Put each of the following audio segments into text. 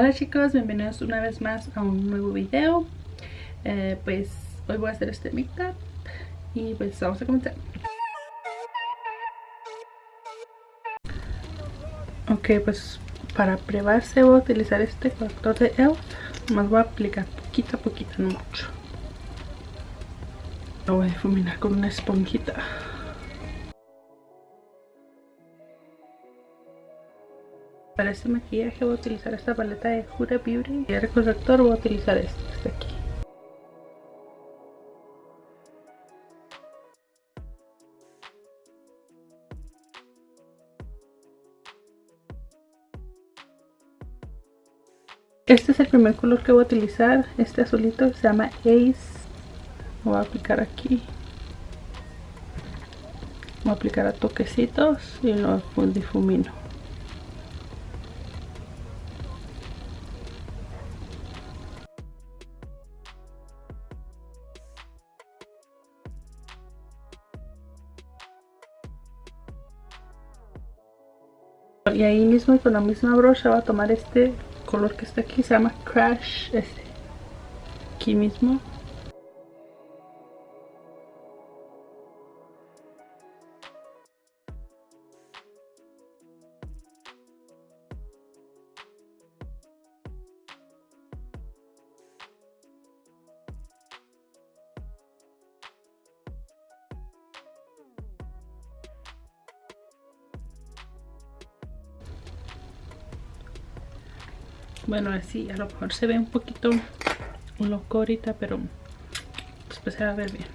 Hola chicos, bienvenidos una vez más a un nuevo video. Eh, Pues hoy voy a hacer este make-up Y pues vamos a comenzar. Ok, pues para probarse voy a utilizar este corrector de ELF Más voy a aplicar poquito a poquito, no mucho. Lo voy a difuminar con una esponjita Para este maquillaje voy a utilizar esta paleta de Huda Beauty y el corrector voy a utilizar este, este aquí. Este es el primer color que voy a utilizar, este azulito se llama Ace. Lo voy a aplicar aquí. Voy a aplicar a toquecitos y lo difumino. Y ahí mismo con la misma brocha va a tomar este color que está aquí se llama crash este aquí mismo bueno así a lo mejor se ve un poquito loco ahorita pero después se va a ver bien.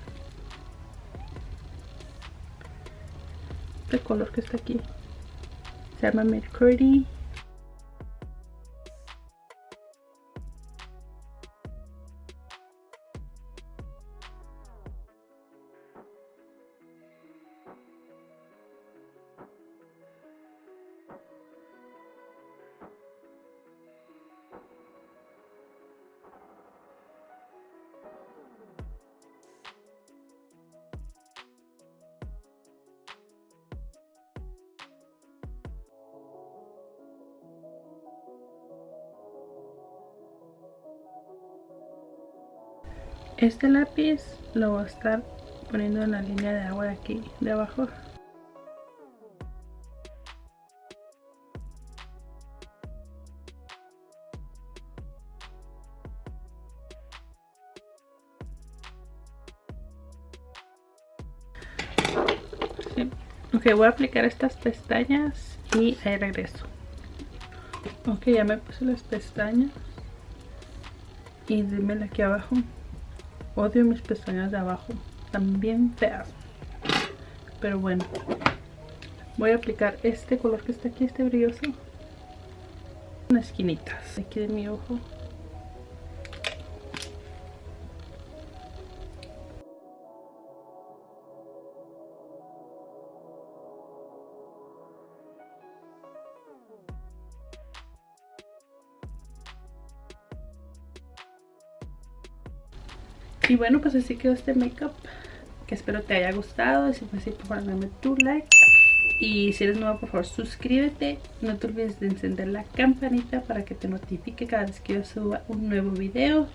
Este color que está aquí se llama Mercury Este lápiz lo voy a estar poniendo en la línea de agua de aquí, de abajo. Ok, voy a aplicar estas pestañas y ahí regreso. Ok, ya me puse las pestañas. Y dímela aquí abajo. Odio mis pestañas de abajo. También feas. Pero bueno. Voy a aplicar este color que está aquí, este brilloso. En esquinitas. Aquí de mi ojo. Y bueno, pues así quedó este makeup. Que espero te haya gustado. Si fue así, por favor, dame tu like. Y si eres nuevo, por favor, suscríbete. No te olvides de encender la campanita para que te notifique cada vez que yo suba un nuevo video.